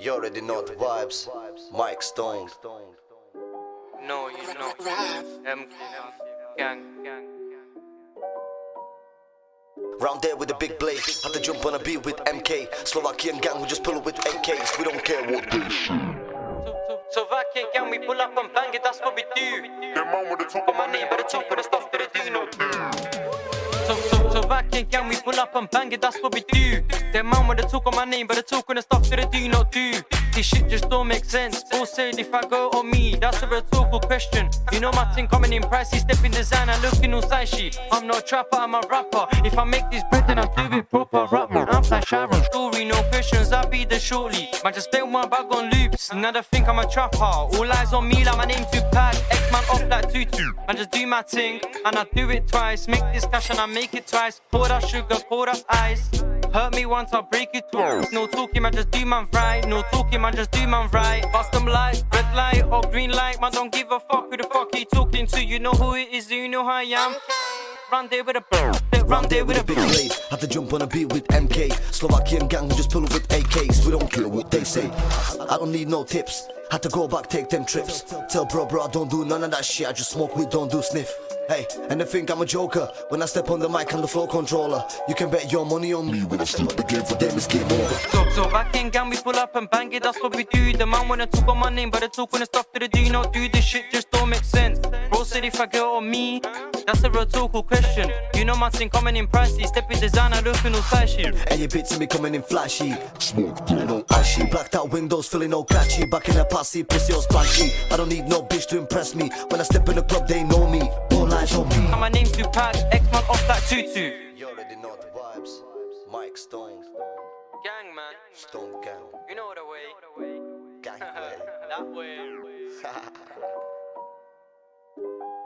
You already know the vibes. Mike Stone. No, you know. M gang. Gang. Round there with a big blade. Have to jump on a beat with MK. Slovakian gang who just pull up with AKs. We don't care what they say. So Slovakian gang, we pull up and bang it, that's what we do. The man with the talk Put my name, but the talk of the stuff so Slovakian gang, we pull up and bang it, that's what we do. Them man with the talk on my name, but the talk on the stuff that they do not do. This shit just don't make sense. Bull said if I go on me, that's a rhetorical question. You know my thing coming in pricey, stepping designer, looking all side I'm not a trapper, I'm a rapper. If I make this bread, then I do it proper. Rap man, I'm like Sharon. Story, no questions, I'll be the shortly. Man, just spell my bag on loops. Now they think I'm a trapper. All eyes on me, like my name Tupac. X man off like tutu. Man, just do my thing, and I do it twice. Make this cash and I make it twice. Pour that sugar, pour that ice. Hurt me once, I'll break it twice. No talking, man, just do man right. No talking, man, just do man right. Bust them light, red light or green light. Man, don't give a fuck who the fuck he talking to. You know who it is, you know who I am. Run there with a run there with a big blade. Have to jump on a beat with MK. Slovakian gang just pull up with AKs. We don't care what they say. I don't need no tips. Had to go back, take them trips. Tell bro, bro, I don't do none of that shit. I just smoke weed, don't do sniff. Hey, and they think I'm a joker when I step on the mic, I'm the flow controller. You can bet your money on me when I step the game for them, it's game over. So, so back in gang, we pull up and bang it, that's what we do. The man wanna talk on my name, but they talk on the stuff that they do not do. This shit just don't make sense. Bro said if I go on me, that's a rhetorical question. You know my thing coming in pricey, stepping designer, looking all flashy. And your bits of me coming in flashy. Smoke, no ashy. Blacked out windows, feeling no catchy. Back in the posse, pussy all splashy. I don't need no bitch to impress me. When I step in the club, they know me. All eyes on me. And my name's Tupac, X man off like tutu. You already know the vibes. Mike Stone. Gang man. Stone gang. You know the way. Gang way. that way.